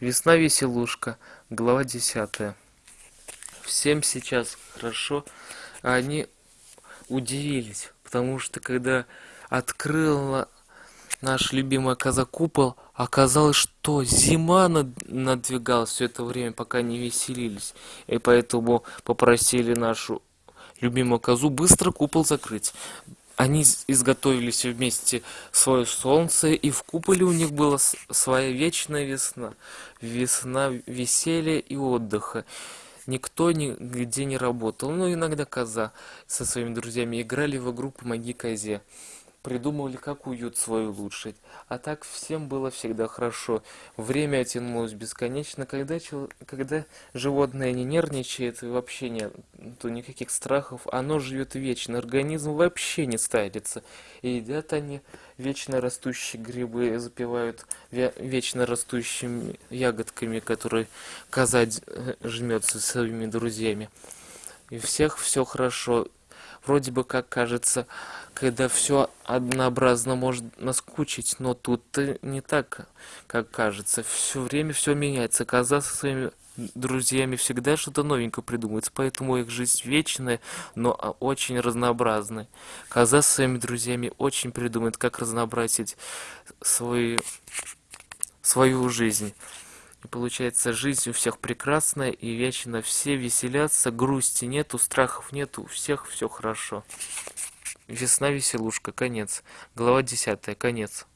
Весна веселушка, глава десятая. Всем сейчас хорошо, а они удивились, потому что когда открыла наш любимый коза купол, оказалось, что зима над... надвигалась все это время, пока не веселились. И поэтому попросили нашу любимую козу быстро купол закрыть. Они изготовились вместе свое солнце, и в куполе у них была своя вечная весна. Весна веселья и отдыха. Никто нигде не работал, но иногда коза со своими друзьями играли в игру «Помоги козе» придумывали, как уют свой улучшить. А так всем было всегда хорошо. Время тянулось бесконечно. Когда, когда животное не нервничает и вообще нет никаких страхов, оно живет вечно. Организм вообще не старится. И едят они вечно растущие грибы, запивают вечно растущими ягодками, которые коза э, жмется со своими друзьями. И всех все хорошо вроде бы как кажется, когда все однообразно может наскучить, но тут не так, как кажется. Все время все меняется. Коза со своими друзьями всегда что-то новенькое придумывается, поэтому их жизнь вечная, но очень разнообразная. Коза со своими друзьями очень придумает, как разнообразить свой, свою жизнь. И получается, жизнь у всех прекрасная и вечно все веселятся, грусти нету, страхов нету, у всех все хорошо. Весна веселушка, конец. Глава десятая, конец.